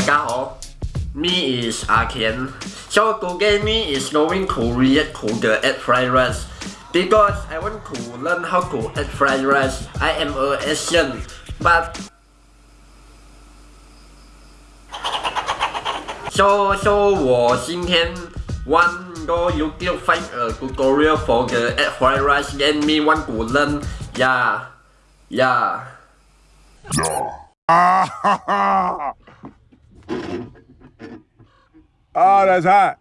大家好，me is 阿田。So today me is going to react to the egg fried rice because I want to learn how to egg fried rice. I am a Asian, but so so 我今天 want go YouTube find a tutorial for the egg fried rice and me want to learn. Yeah, yeah. oh, that's hot.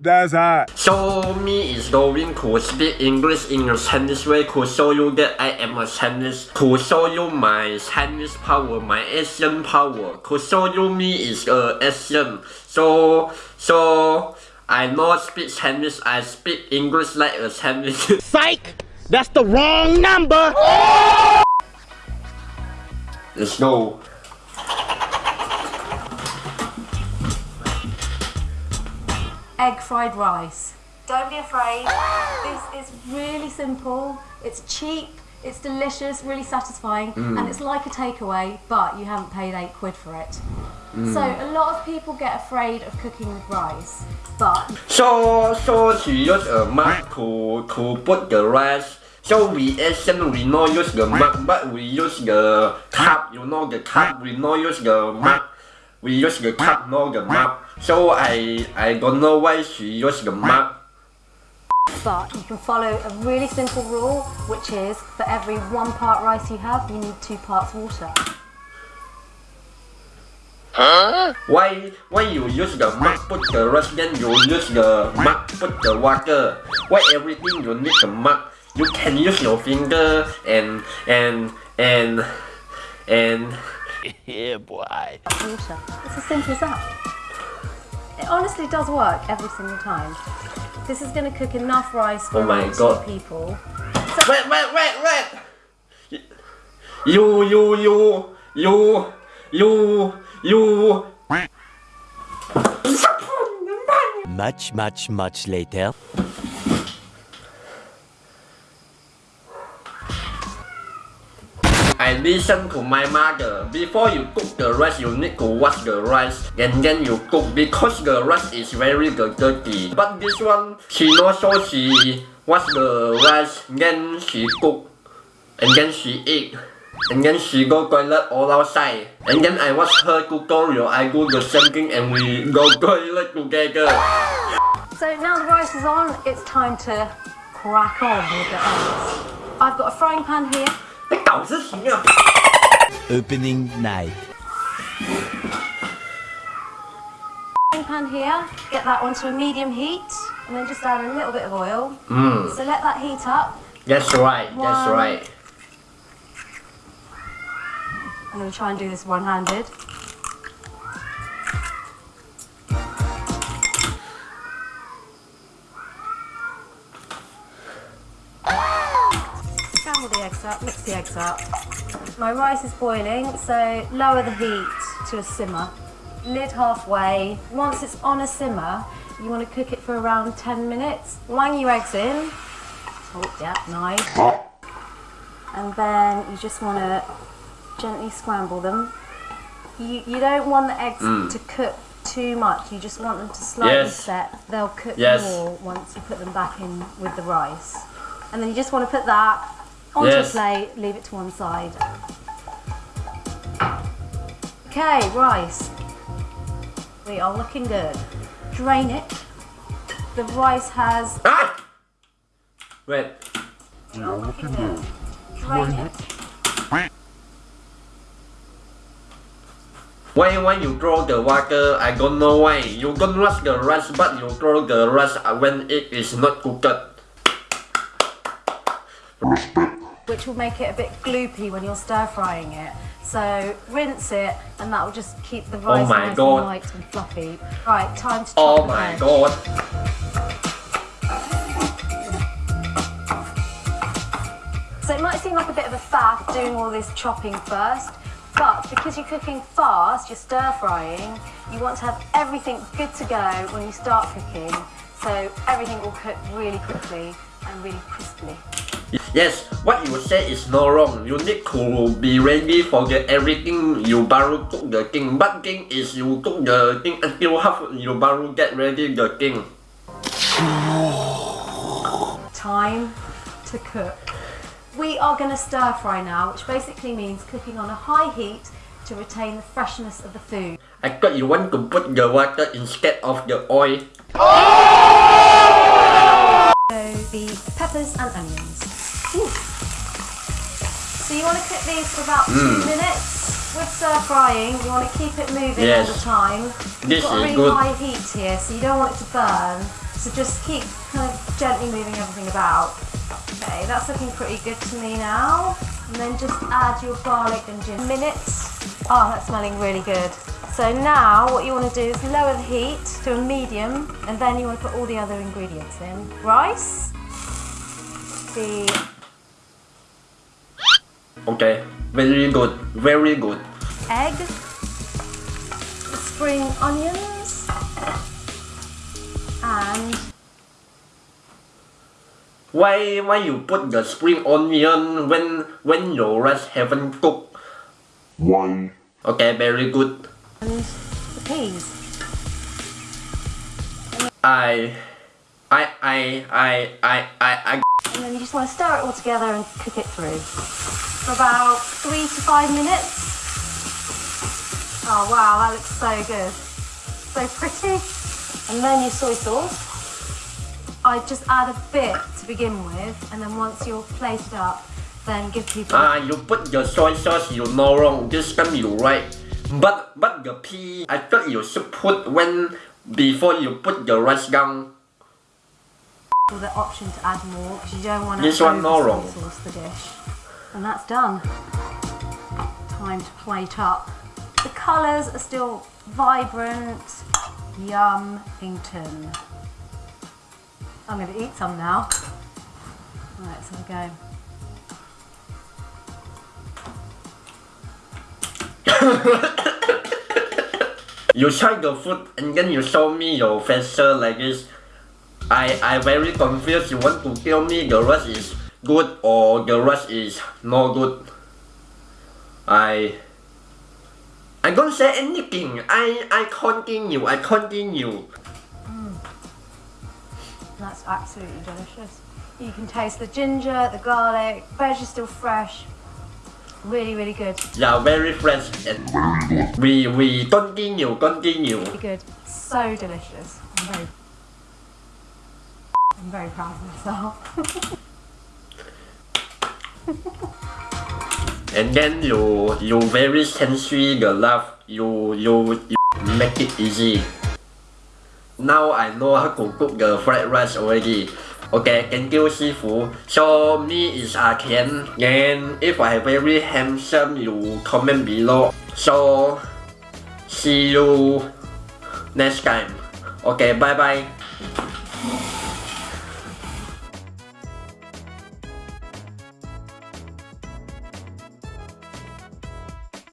That's hot. So me is going to speak English in a Chinese way to show you that I am a Chinese, to show you my Chinese power, my Asian power, to show you me is a Asian. So, so, I not speak Chinese, I speak English like a Chinese. Psych! That's the wrong number! Let's go. Egg fried rice. Don't be afraid. this is really simple. It's cheap. It's delicious, really satisfying, mm. and it's like a takeaway, but you haven't paid eight quid for it. Mm. So a lot of people get afraid of cooking with rice, but So, so she use a mug to, to put the rice. So we Asian, we not use the mug, but we use the cup. You know the cup, we not use the mug. We use the cup, not the mug. So I, I don't know why she use the mug. but you can follow a really simple rule, which is for every one part rice you have, you need two parts water. Why, why you use the mug, put the rice, then you use the mug, put the water. Why everything you need the mug? You can use your finger and, and, and, and, yeah, boy. Water. It's as simple as that. It honestly does work every single time. This is going to cook enough rice for Oh my around two God. people. Wait, wait, wait, wait! You, you, you, you, you, you. Much, much, much later. I listen to my mother. Before you cook the rice, you need to wash the rice and then you cook because the rice is very dirty. But this one, she not so she wash the rice, then she cook, and then she eat. And then she go toilet all outside. And then I watch her tutorial, I do the same thing and we go toilet together. So now the rice is on, it's time to crack on with the eggs. I've got a frying pan here. 你搞事情啊！ Opening night. Frying pan here, get that onto a medium heat, and then just add a little bit of oil. Mm, So let that heat up. that's right, that's One. right. I'm going to try and do this one-handed. The eggs up, mix the eggs up. My rice is boiling, so lower the heat to a simmer. Lid halfway. Once it's on a simmer, you want to cook it for around 10 minutes. Wang your eggs in. Oh, yeah, nice. And then you just want to gently scramble them. You, you don't want the eggs mm. to cook too much. You just want them to slightly Yes. set. They'll cook Yes. more once you put them back in with the rice. And then you just want to put that onto Yes. a plate, leave it to one side. Okay, rice. We are looking good. Drain it. The rice has Ah! Wait. looking good. Drain it. Why when you throw the water, I don't know why. You don't rush the rice, but you throw the rice when it is not cooked. Which will make it a bit gloopy when you're stir frying it. So rinse it, and that will just keep the oh rice Oh my nice God. and light and fluffy. Right, time to oh chop Oh my veg. god. So it might seem like a bit of a faff doing all this chopping first, but because you're cooking fast, you're stir frying, you want to have everything good to go when you start cooking, so everything will cook really quickly and really crisply. Yes, what you say is not wrong. You need to be ready for the everything you baru cook the king. But king is you cook the king until half you baru get ready the king. Time to cook. We are going to stir fry now, which basically means cooking on a high heat to retain the freshness of the food. I thought you want to put the water instead of the oil. So the peppers and onions. So you want to cook these for about two hmm. minutes. With stir frying, you want to keep it moving Yes. all the time. This You've got a really good. high heat here, so you don't want it to burn. So just keep kind of gently moving everything about. Okay, that's looking pretty good to me now. And then just add your garlic and ginger. Minutes. Oh, that's smelling really good. So now what you want to do is lower the heat to a medium and then you want to put all the other ingredients in. Rice, the Okay, very good, very good. egg, spring onions, and Why why you put the spring onion when when your rice haven't cooked? Why? Okay, very good. and the peas. I I I I I I I And then you just want to stir it all together and cook it through for about three to five minutes. Oh wow, that looks so good. So pretty. And then your soy sauce. I just add a bit to begin with, and then once you're plated up, then give people. Ah, you put your soy sauce, you know wrong. This time you right. But but the pea, I thought you should put when before you put the rice down. With the option to add more because you don't want to This one no wrong. sauce the dish. And that's done. Time to plate up. The colours are still vibrant. Yum Ington. I'm going to eat some now. Right, let's have a go. You try the food and then you show me your facial like this. I I very confused. You want to tell me the rice is good or the rice is no good. I I don't say anything. I I continue. I continue. Mm. That's absolutely delicious. You can taste the ginger, the garlic, veg is still fresh. Really, really good. Yeah, very fresh and we we continue continue. Really good. So delicious. I'm very, proud of myself. And then you you very sensory the love. You you you make it easy. Now I know how to cook the fried rice already. Okay, thank you, Sifu. So me is ah Artian, and if I very handsome, you comment below. So see you next time. Okay, bye bye.